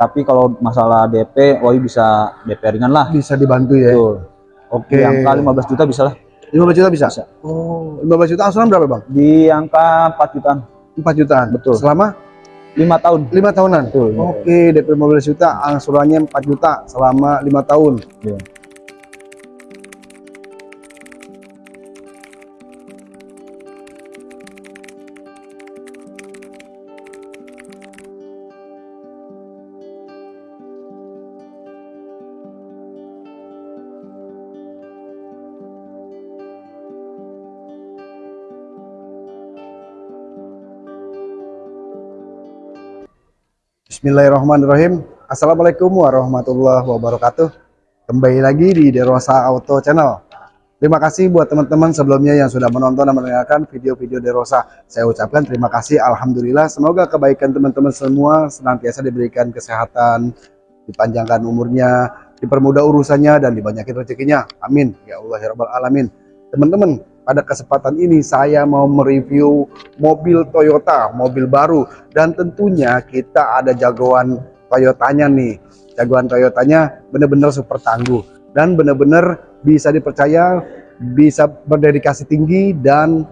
Tapi kalau masalah DP, Wahyu bisa DP ringan lah. Bisa dibantu ya. Betul. Oke. Di angka 15 juta bisa lah. 15 juta bisa? Bisa. Oh, 15 juta angsuran berapa, Bang? Di angka 4 jutaan. 4 jutaan. Betul. Selama 5 tahun. 5 tahunan. Betul. Oke, DP 15 juta, angsurannya 4 juta selama 5 tahun. Iya. Bismillahirrahmanirrahim. Assalamualaikum warahmatullahi wabarakatuh. Kembali lagi di Derosa Auto Channel. Terima kasih buat teman-teman sebelumnya yang sudah menonton dan mendengarkan video-video Derosa. Saya ucapkan terima kasih. Alhamdulillah. Semoga kebaikan teman-teman semua senantiasa diberikan kesehatan, dipanjangkan umurnya, dipermudah urusannya, dan dibanyakin rezekinya. Amin. Ya Allah ya Rabbal Alamin. Teman-teman, pada kesempatan ini saya mau mereview mobil Toyota, mobil baru dan tentunya kita ada jagoan Toyotanya nih. Jagoan Toyotanya benar-benar super tangguh dan benar-benar bisa dipercaya, bisa berdedikasi tinggi dan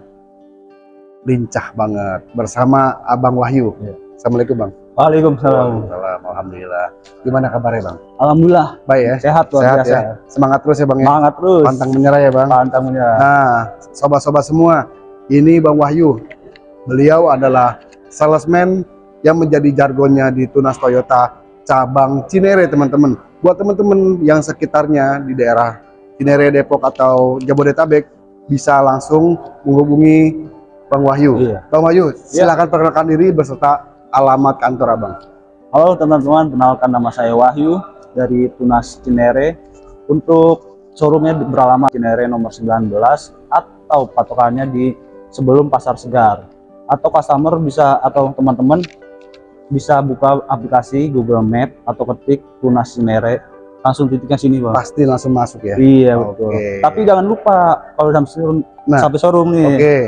lincah banget bersama Abang Wahyu. Ya. Assalamualaikum Bang. Waalaikumsalam. Waalaikumsalam. Alhamdulillah. Gimana kabarnya Bang? Alhamdulillah. Baik ya? Sehat luar Sehat biasa. ya? Semangat terus ya Bang ya? Semangat terus. Pantang menyerah ya Bang? Pantang menyerah. Nah, sobat-sobat semua, ini Bang Wahyu. Beliau adalah salesman yang menjadi jargonnya di Tunas Toyota cabang Cinere, teman-teman. Buat teman-teman yang sekitarnya di daerah Cinere, Depok atau Jabodetabek bisa langsung menghubungi Bang Wahyu. Iya. Bang Wahyu, silakan perkenalkan diri beserta alamat kantor Abang. Halo teman-teman, kenalkan nama saya Wahyu dari Tunas Cinere. Untuk showroomnya beralamat Cinere nomor 19 atau patokannya di sebelum Pasar Segar. Atau customer bisa atau teman-teman bisa buka aplikasi Google Map atau ketik Tunas Cinere langsung titiknya sini bang. Pasti langsung masuk ya. Iya betul. Tapi jangan lupa kalau sampai showroom, Nah, sampai showroom nih Oke,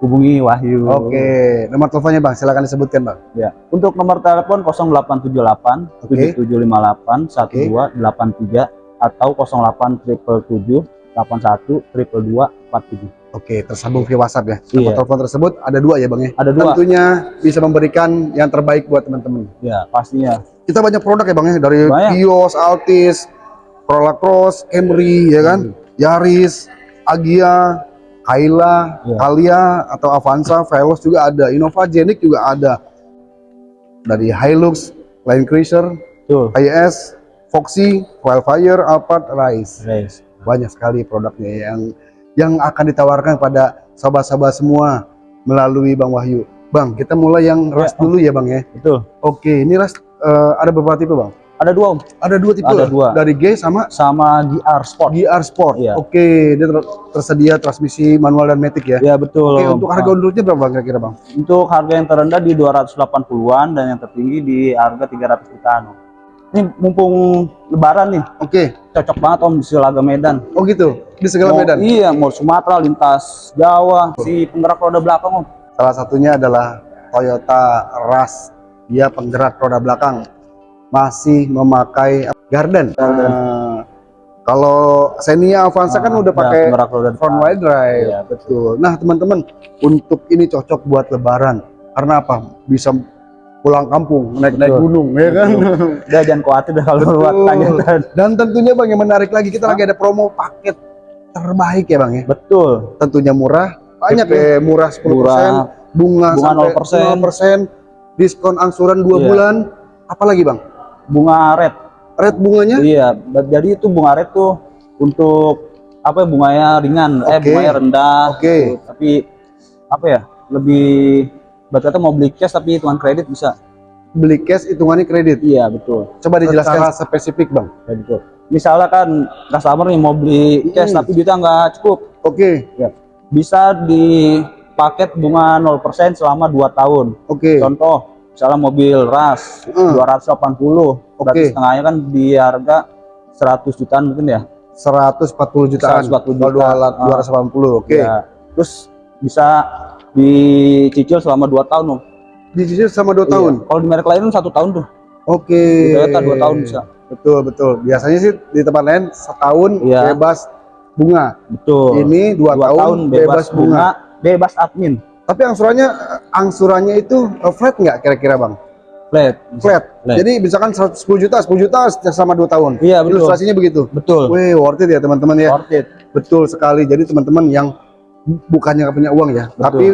hubungi Wahyu. oke. Nomor teleponnya Bang, silakan disebutkan Bang. Ya, untuk nomor telepon 0878 Oke. 7758 1283 atau 0877 81 222 47. Oke, tersambung via WhatsApp ya. Iya. Nomor telepon tersebut ada dua ya Bang ya. Ada dua. Tentunya bisa memberikan yang terbaik buat teman-teman. Ya, pastinya. Kita banyak produk ya Bang ya, dari Banyak. Vios, Altis, Corolla Cross, Camry ya kan, Yaris, Agia, Kaila, Iya. Kalia atau Avanza, Veloz juga ada, Innova Genic juga ada. Dari Hilux, Land Cruiser, Tuh. IS, Foxy, Wildfire, Alphard, Rise. Guys. banyak sekali produknya yang yang akan ditawarkan pada sahabat-sahabat semua melalui Bang Wahyu. Bang, kita mulai yang ras Ya, dulu ya Bang ya. Betul. Oke, ini ras eh, ada beberapa tipe Bang. Ada dua Om. Ada dua tipe. Ada dua. Dari G sama sama GR Sport. GR Sport. Iya. Oke, dia ter- tersedia transmisi manual dan matic ya. Ya, betul. Oke, untuk harga Nah, undurnya berapa kira-kira Bang? untuk harga yang terendah di 280-an dan yang tertinggi di harga 300 jutaan. Om. Ini mumpung lebaran nih, Oke. cocok banget Om di Silaga Medan. Oh gitu. Di segala Mau- medan. Iya, mau Sumatera, lintas Jawa, si penggerak roda belakang Om. Salah satunya adalah Toyota Rush. Dia penggerak roda belakang. Masih memakai Garden. Eh, kalau Xenia Avanza kan Ah, udah ya, pakai roda front wheel drive. Iya, Betul. Nah, teman-teman, untuk ini cocok buat lebaran. Karena apa? Bisa pulang kampung, naik-naik Betul. gunung, ya kan? Udah jangan khawatir dah kalau buat tanya. Dan tentunya Bang yang menarik lagi, kita lagi ada promo paket terbaik ya Bang ya. Betul. Tentunya murah, banyak ya, murah 10%, Murah. bunga, Bunga sampai 0%. 0%, diskon angsuran 2 Iya. bulan. Apalagi Bang? Bunga red. Red bunganya? Iya, jadi itu bunga red tuh untuk apa ya, bunganya ringan, eh Oke. bunganya rendah. Oke. gitu. Tapi apa ya? Lebih berarti kata mau beli cash tapi hitungan kredit bisa. Beli cash hitungannya kredit. Iya, betul. Coba dijelaskan secara spesifik Bang. Ya, betul. Misalnya kan customer nih mau beli cash Hmm. tapi duitnya nggak cukup, Oke, bisa di paket bunga 0% selama 2 tahun. oke. Contoh, misalnya mobil RAS Hmm. 280, berarti Oke. setengahnya kan di harga 100 jutaan mungkin ya. 140 jutaan. 140 Kalau juta. 280. Oke. Ya. Terus bisa dicicil selama 2 tahun loh. Dicicil sama 2 tahun. Kalau di merek lain kan satu tahun tuh. Oke. Di Toyota dua tahun bisa. Betul betul. Biasanya sih di tempat lain setahun Iya. bebas bunga. Betul. Ini dua, tahun, bebas, bunga. bebas admin. Tapi angsurannya angsurannya itu eh, flat nggak kira-kira bang? Flat. Flat. Flat. Jadi misalkan 10 juta, 10 juta selama 2 tahun. Iya, betul. Ilustrasinya begitu. Betul. Wih, worth it ya teman-teman ya. Worth it. Betul sekali. Jadi teman-teman yang bukannya nggak punya uang ya, Betul. tapi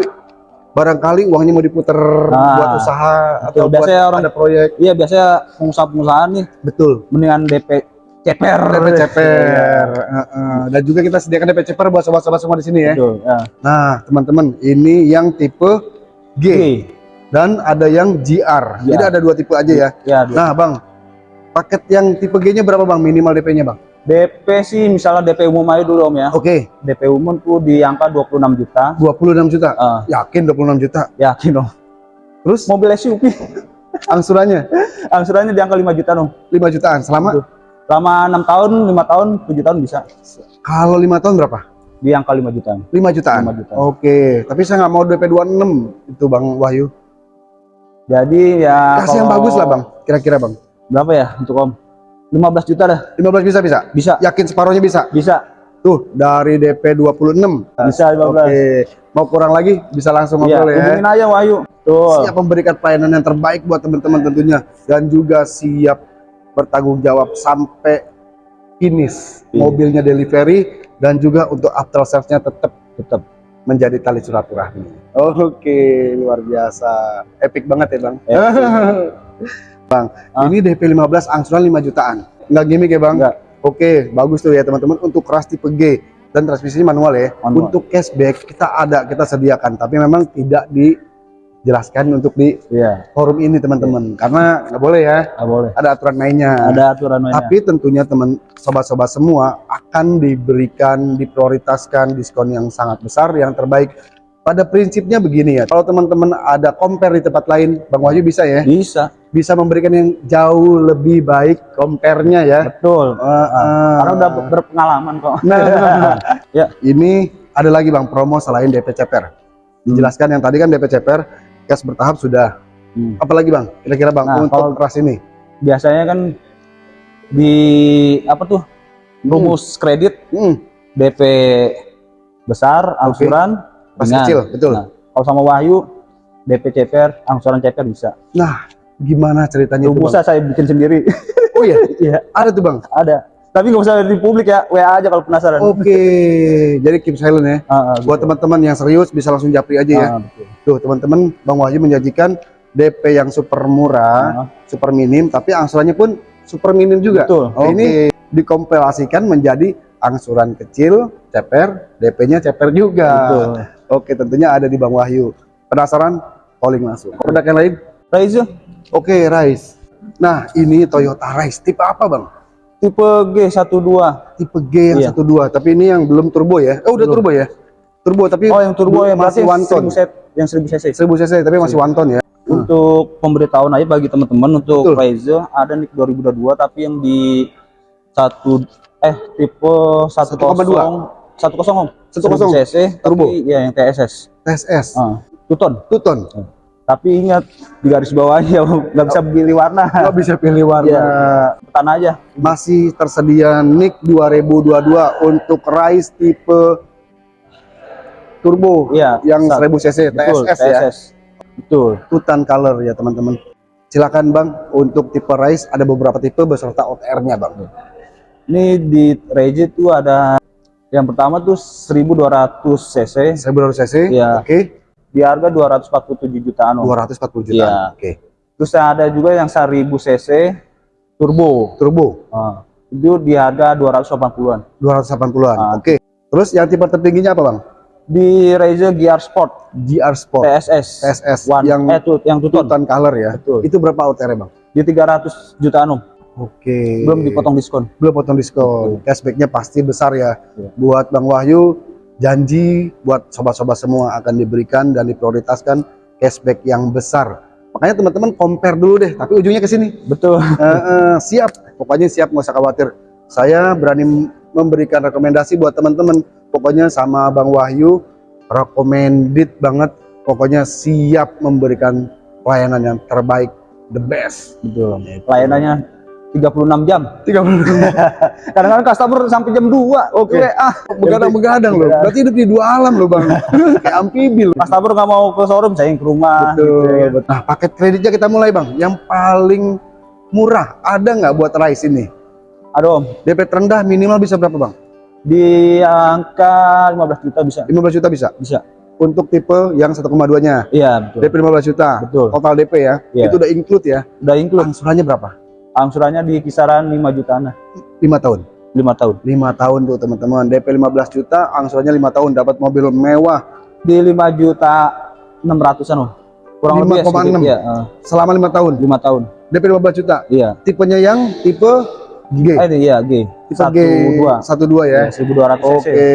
barangkali uangnya mau diputer Nah, buat usaha atau betul. buat Biasanya orang- ada proyek. Iya biasanya pengusaha-pengusaha nih Betul. mendingan DP ceper. DP ceper. Heeh. Dan juga kita sediakan DP ceper buat sobat-sobat semua di sini ya. Betul. Ya. Nah, teman-teman, ini yang tipe G Oke. dan ada yang GR. Jadi ada dua tipe aja ya. Ya, dua. Nah, Bang. Paket yang tipe G-nya berapa, Bang? Minimal DP-nya, Bang? DP sih misalnya DP umum aja dulu om ya. Oke, DP umum tuh di angka 26 juta. 26 juta. Ah, Yakin 26 juta. yakin dong. Terus Mobil SUV angsurannya angsurannya di angka 5 juta dong. 5 jutaan selama Betul. Selama 6 tahun, 5 tahun, 7 tahun bisa. kalau 5 tahun berapa? Di angka 5 jutaan. 5 jutaan. 5 jutaan. Oke, tapi saya nggak mau DP 26 itu Bang Wahyu. Jadi ya Kasih yang kalau- bagus lah, Bang. Kira-kira, Bang. Berapa ya untuk om? 15 juta dah. 15 bisa bisa? Bisa. Yakin separuhnya bisa? Bisa. Tuh, dari DP 26. Bisa 15. Oke, mau kurang lagi bisa langsung Iya, ngobrol ya. hubungin aja Wahyu. Tuh. Siap memberikan pelayanan yang terbaik buat teman-teman tentunya dan juga siap bertanggung jawab sampai finish Iya. mobilnya delivery dan juga untuk after sales-nya tetap Tetap. menjadi tali silaturahmi. Oke, luar biasa. Epic banget ya, Bang. bang, Ah. ini DP 15 angsuran 5 jutaan. Enggak gimmick ya, Bang? Enggak. Oke, bagus tuh ya teman-teman untuk keras tipe G dan transmisinya manual ya. Manual. Untuk cashback kita ada, kita sediakan, tapi memang tidak dijelaskan untuk di Iya, forum ini teman-teman karena nggak boleh ya nggak boleh. ada aturan mainnya Ada aturan mainnya. tapi tentunya teman sobat-sobat semua akan diberikan diprioritaskan diskon yang sangat besar yang terbaik pada prinsipnya begini ya kalau teman-teman ada compare di tempat lain Bang Wahyu bisa ya Bisa. bisa memberikan yang jauh lebih baik compare-nya ya Betul. Eh, eh. Karena udah ber- berpengalaman kok. Nah, Ya. ini ada lagi bang promo selain DP ceper. Dijelaskan yang tadi kan DP ceper, cash bertahap sudah. Hmm. Apalagi bang? Kira-kira bang Nah, untuk kalau- keras ini? Biasanya kan di apa tuh? Rumus kredit Hmm, DP besar, angsuran pas ringan. kecil, betul. Nah, kalau sama Wahyu DP ceper, angsuran ceper bisa. Nah, gimana ceritanya Rumusnya saya bikin sendiri. Oh iya, Iya, ada tuh bang. ada. Tapi nggak usah di publik ya, WA aja kalau penasaran. Oke, jadi keep silent ya. Ah, ah, Buat teman-teman yang serius bisa langsung japri aja ya. Ah, betul. Tuh teman-teman, Bang Wahyu menjanjikan DP yang super murah, Ah, super minim, tapi angsurannya pun super minim juga. Betul. Oh, ini dikompilasikan menjadi angsuran kecil, ceper, DP-nya ceper juga. Betul. Oke, tentunya ada di Bang Wahyu. Penasaran? Calling langsung. Produk yang lain? Raizo Oke, Rise. Nah, ini Toyota Rise. Tipe apa, Bang? Tipe G12. Tipe G yang Iya. 12, tapi ini yang belum turbo ya? Oh, udah Belum. turbo ya? Turbo, tapi Oh, yang turbo berarti masih one ton. 1000 set, yang 1000 cc. 1000 cc, tapi masih one ton ya? Untuk pemberitahuan aja bagi teman-teman untuk. Raizo ada nih 2022 tapi yang di satu eh tipe 10 1,2. 10 om 10 1000 cc turbo. tapi ya yang TSS TSS, ah, Tuton 2 ton. Tapi ingat di garis bawahnya nggak bisa pilih warna Nggak bisa pilih warna. Iya. petan aja Masih tersedia NIK 2022 untuk Rise tipe turbo Iya, yang Sat. 1000 cc betul TSS, ya. betul Tutan color ya teman-teman. Silakan Bang untuk tipe Rise ada beberapa tipe beserta OTR-nya Bang. ini di Raizo tuh ada yang pertama tuh 1200 cc 1200 cc. Iya. Oke. Di harga 247 jutaan om 240 juta. Iya. Oke. Terus ada juga yang 1000 cc turbo. Turbo Ah, itu di harga 280-an. 280-an. Ah. Oke. Terus yang tipe tertingginya apa Bang? Di Raizo GR Sport GR Sport TSS. TSS One, yang eh tuh yang tuton Tutan color ya. Betul. Itu berapa OTR-nya Bang? di 300 jutaan om. Oke. Belum dipotong diskon. belum potong diskon. Cashbacknya pasti besar ya. Iya. Buat Bang Wahyu, janji buat sobat-sobat semua akan diberikan dan diprioritaskan cashback yang besar. Makanya teman-teman compare dulu deh, tapi ujungnya ke sini. Betul. Eh, eh, siap, pokoknya siap nggak usah khawatir. Saya berani memberikan rekomendasi buat teman-teman. Pokoknya sama Bang Wahyu, recommended banget. Pokoknya siap memberikan pelayanan yang terbaik the best. betul pelayanannya 36 jam 30 kadang-kadang customer sampai jam 2 Oke. ah begadang-begadang loh. Berarti hidup di dua alam loh, Bang. Kayak amfibi loh. customer nggak mau ke showroom saya yang ke rumah gitu ya. Betul. Nah, paket kreditnya kita mulai, Bang. Yang paling murah ada nggak buat Rise ini? aduh Om, DP terendah minimal bisa berapa, Bang? di angka 15 juta bisa 15 juta bisa. bisa Untuk tipe yang 1,2-nya. iya betul DP 15 juta. Betul. Total DP ya. Iya. Itu udah include ya. udah include Angsurannya berapa? Angsurannya di kisaran 5 jutaan lah 5 tahun. 5 tahun 5 tahun tuh, teman-teman. DP 15 juta, angsurannya 5 tahun dapat mobil mewah di 5 juta 600an Om. kurang lebih ya 5,6. sedikit, ya eh, selama 5 tahun. 5 tahun DP 15 juta. iya Tipenya yang tipe G. eh iya G Tipe satu G dua 12 ya. ya 1200 cc Oke,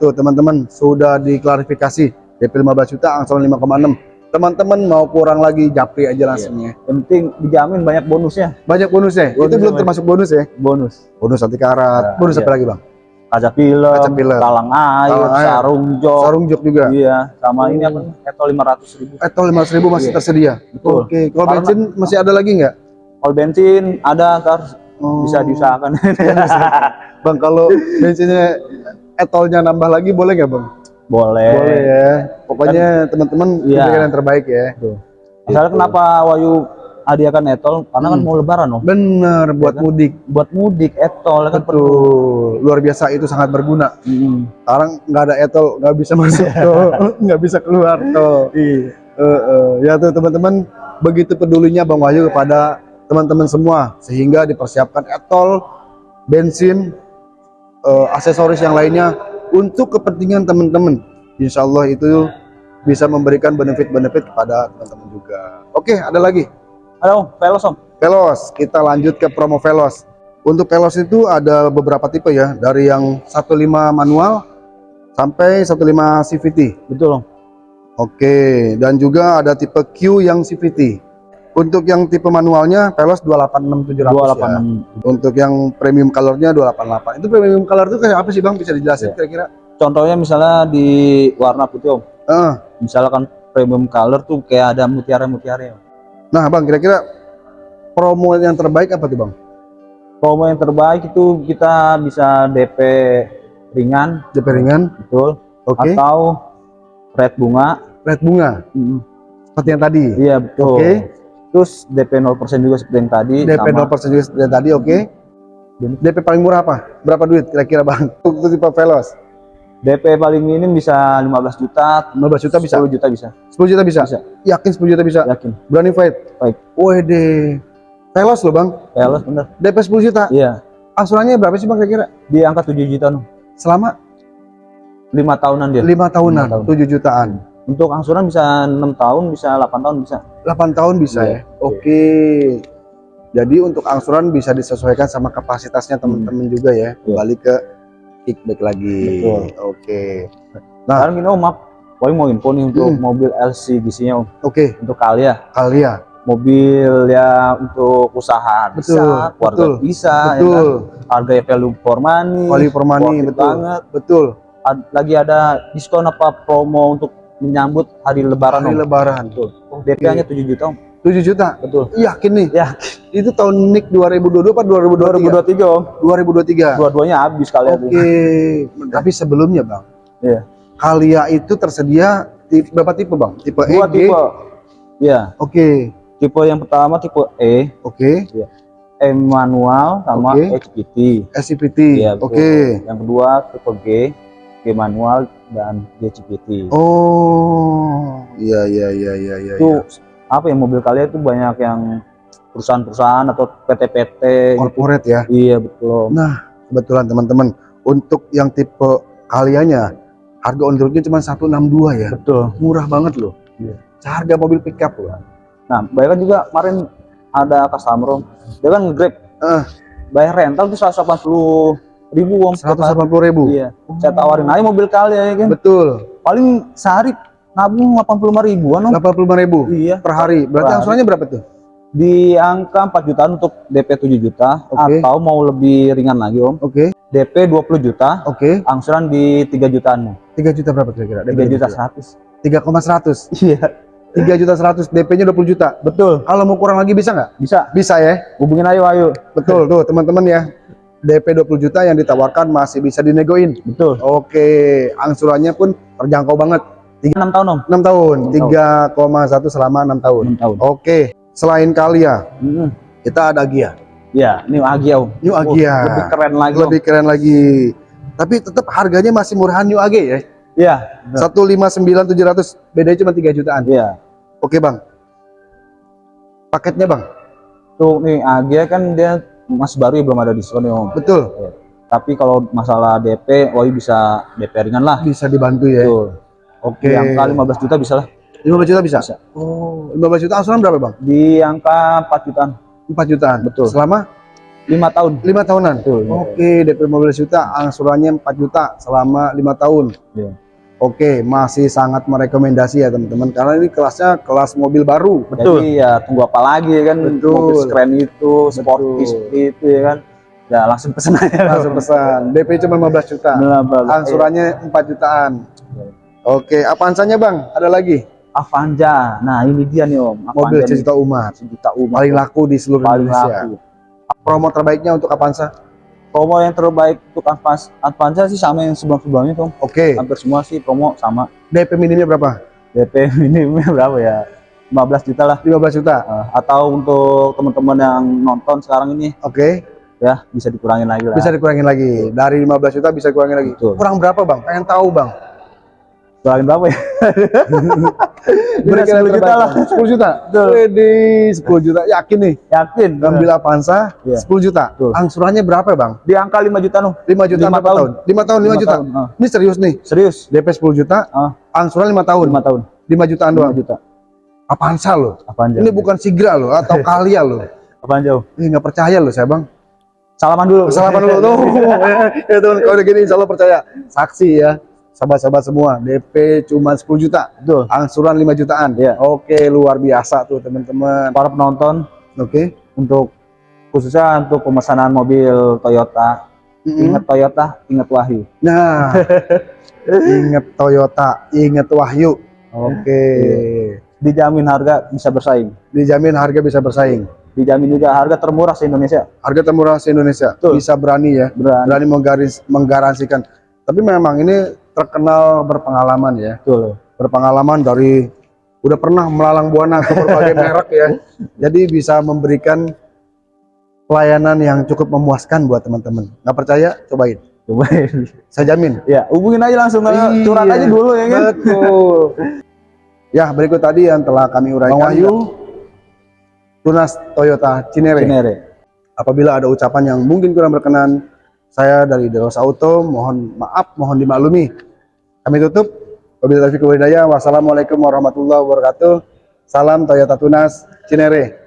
tuh teman-teman sudah diklarifikasi DP 15 juta angsuran 5,6. Teman-teman mau kurang lagi japri aja langsungnya. Yang penting dijamin banyak bonusnya Banyak bonusnya. Bonusnya Itu belum banyak. termasuk bonus ya. bonus Bonus anti karat. Ya, bonus iya. apa lagi, Bang? kaca film, Kaca film. talang air, Talang air. sarung jok Sarung jok juga. iya sama ini apa nih Eto 500 ribu Atau 500 ribu masih Iya. tersedia. Betul. Oke, kalau Karena- bensin masih ada lagi nggak? kalau bensin ada ntar Oh. bisa diusahakan Bang, kalau bensinnya etolnya nambah lagi boleh nggak, Bang? boleh Boleh ya. Pokoknya teman-teman Iya. berikan yang terbaik ya. misalnya kenapa Wayu hadiahkan etol karena kan mau lebaran om Bener buat kan? mudik. buat mudik etol kan perlu. Luar biasa itu sangat berguna. Mm. sekarang nggak ada etol nggak bisa masuk tuh nggak bisa keluar tuh Iya. Eh, eh. ya tuh teman-teman begitu pedulinya bang Wahyu kepada teman-teman semua sehingga dipersiapkan etol bensin eh, aksesoris yang lainnya untuk kepentingan teman-teman Insya Allah itu bisa memberikan benefit-benefit kepada teman-teman juga oke ada lagi Halo, Velos om. Velos kita lanjut ke promo Velos untuk Velos itu ada beberapa tipe ya dari yang 15 manual sampai 15 CVT Betul om. Oke, dan juga ada tipe Q yang CVT. Untuk yang tipe manualnya Velos 286700 ya. 286. Untuk yang premium colornya 288. Itu premium color itu kayak apa sih Bang? Bisa dijelasin Iya. kira-kira? Contohnya misalnya di warna putih om. Eh, Misalkan premium color tuh kayak ada mutiara-mutiara. Om. nah Bang, kira-kira promo yang terbaik apa tuh Bang? Promo yang terbaik itu kita bisa DP ringan, DP ringan, betul. oke. Atau red bunga. Red bunga, Mm, seperti yang tadi. Iya betul. Oke. Terus DP 0% juga seperti yang tadi. DP sama. 0% juga seperti yang tadi, oke. Dan- DP paling murah apa? Berapa duit kira-kira Bang? Untuk tipe Velos? DP paling minim bisa 15 juta, 15 juta bisa? 10 juta bisa. 10 juta bisa? Bisa. Yakin 10 juta bisa? Yakin. Berani fight? Fight. Wede. Velos loh Bang. Velos bener. DP 10 juta. Iya. Angsurannya berapa sih Bang kira-kira? Di angka 7 juta Om. Selama lima tahunan dia. 5 tahunan, Lima tahun. 7 jutaan. Untuk angsuran bisa enam tahun, bisa 8 tahun bisa. 8 tahun bisa Iya. ya. Oke. Jadi untuk angsuran bisa disesuaikan sama kapasitasnya teman-teman juga ya. Iya. Kembali ke kickback lagi. Betul. Oke. Nah. Sekarang gini Om, maaf. Woi mau info nih untuk Hmm. mobil LCGC-nya Om. Oke, Untuk kalian Kalia. mobil ya untuk usaha Betul, bisa, keluarga betul, bisa, ya betul. kan? Harga value for money, Permani worth it betul. banget. Betul. Ad- lagi ada diskon apa promo untuk menyambut hari Lebaran Hari Om. lebaran. Betul. DP-nya 7 juta Om. 7 juta. Betul. Yakin nih? Ya, Itu tahun NIK 2022 apa 2023? 2023 Om. 2023. Dua-duanya habis kalian Oke. Tapi sebelumnya, Bang. Iya. Kalia itu tersedia tipe, berapa tipe, Bang? Tipe E, Dua G. tipe. Ya, Oke. tipe yang pertama tipe E, Oke. E manual sama Oke. HPT. SCPT. Iya. Oke. Yang kedua tipe G, G manual dan GCPT. Oh. Iya, iya, iya, iya, iya. itu apa ya mobil kalian itu banyak yang perusahaan-perusahaan atau PT-PT gitu. corporate ya. Iya betul. Nah, kebetulan teman-teman, untuk yang tipe kalianya harga on the roadnya cuma 162 ya. Betul. Murah banget loh. Iya. Harga mobil pickup loh. Nah, bayangkan juga kemarin ada customer Om. dia kan nge-grab Eh. bayar rental tuh 180 ribu om 180 ribu. iya saya tawarin aja mobil kalian ya kan Betul. paling sehari nabung 85 ribuan om 85 ribu iya per hari. Berarti angsurannya berapa tuh? Di angka 4 jutaan untuk DP 7 juta Oke. atau mau lebih ringan lagi om Oke. DP 20 juta Oke. angsuran di 3 jutaan 3 juta berapa kira-kira? 3 juta 100 3,100. iya 3 juta 100 DP-nya 20 juta. Betul. Kalau mau kurang lagi bisa nggak? Bisa. Bisa ya. Hubungin aja Wahyu. Betul tuh teman-teman ya. DP 20 juta yang ditawarkan masih bisa dinegoin. Betul. Oke, angsurannya pun terjangkau banget. 6 tahun Om. 6 tahun, Enam 3,1 selama 6 tahun. 6 tahun. Oke, selain Kalia, Mm-mm. kita ada Gia. Ya, ini Agia Om. New Oh, Agia. lebih keren lagi Om. Lebih keren lagi. Tapi tetap harganya masih murahan New Age ya. Iya. 159.700, bedanya cuma 3 jutaan. Iya. Oke, Bang. Paketnya, Bang. Tuh nih Agia kan dia masih baru ya belum ada diskon ya Om. Betul. Tapi kalau masalah DP, Wahyu bisa DP ringan lah. Bisa dibantu ya. Betul. Oke. Di angka 15 juta bisa lah. 15 juta bisa? Bisa. Oh, 15 juta angsuran berapa, Bang? Di angka 4 jutaan. 4 jutaan. Betul. Selama 5 tahun. 5 tahunan. Betul. Oke, DP 15 juta, angsurannya 4 juta selama 5 tahun. Iya. Oke, masih sangat merekomendasi ya teman-teman karena ini kelasnya kelas mobil baru. Betul. Jadi ya tunggu apa lagi ya kan Betul. mobil keren itu, sporty seperti itu ya kan. Ya langsung pesen aja. Langsung pesan. DP cuma 15 juta. Nah, bagus. Angsurannya 4 jutaan. Oke, Avanza-nya Bang? Ada lagi? Avanza. Nah, ini dia nih Om. Mobil Avanza sejuta umat. nih, sejuta umat. Paling laku di seluruh Paling Indonesia. laku. Promo terbaiknya untuk Avanza? Promo yang terbaik untuk Avanza, sih sama yang sebelum-sebelumnya tuh. Oke. Hampir semua sih promo sama. DP minimnya berapa? DP minimumnya berapa ya? 15 juta lah. 15 juta. Eh, atau untuk teman-teman yang nonton sekarang ini Oke. ya bisa dikurangin lagi lah. Bisa dikurangin lagi. Dari 15 juta bisa dikurangin lagi. Betul. Kurang berapa, Bang? Pengen tahu, Bang. Kurangin berapa ya? Berikan 10 juta lah. 10 juta. Wede, 10 juta. Yakin nih. Yakin? Ngambil Avanza Iya. 10 juta. Betul. Angsurannya berapa, Bang? Di angka 5 juta noh. 5 juta Lima berapa tahun. tahun? 5 tahun 5 Lima juta. tahun, ah. Ini serius nih. Serius? DP 10 juta, Ah, angsuran 5 tahun. 5 tahun. 5 jutaan 5 doang. juta. Avanza loh. Avanza. Ini bukan Sigra loh atau Kalia loh. Apaan jauh? Ini nggak percaya loh saya, Bang. Salaman dulu. Salaman dulu tuh. ya teman kalau udah gini insya Allah percaya. Saksi ya. Sahabat-sahabat semua, DP cuma 10 juta. Betul. Angsuran 5 jutaan. Iya. Oke, luar biasa tuh teman-teman. Para penonton Oke. untuk khususnya untuk pemesanan mobil Toyota. Mm-mm. Ingat Toyota, ingat Wahyu. Nah, inget Toyota, inget Wahyu. Oke. Dijamin harga bisa bersaing. Dijamin harga bisa bersaing. Dijamin juga harga termurah se Indonesia. Harga termurah se-Indonesia. Betul. Bisa berani ya. Berani. Berani menggaris, menggaransikan. Tapi memang ini terkenal berpengalaman ya. Betul. Berpengalaman dari udah pernah melalang buana ke berbagai merek ya. Jadi bisa memberikan pelayanan yang cukup memuaskan buat teman-teman. Nggak percaya? Cobain. Coba. Saya jamin. ya, hubungin aja langsung Iya, curhat aja dulu ya kan. Betul. ya, berikut tadi yang telah kami uraikan. Bang Wahyu. Tunas Toyota Cinere. Cinere. Apabila ada ucapan yang mungkin kurang berkenan, saya dari Deros Auto mohon maaf, mohon dimaklumi. Kami tutup. Wabillahi taufiq. Wassalamualaikum warahmatullahi wabarakatuh. Salam Toyota Tunas Cinere.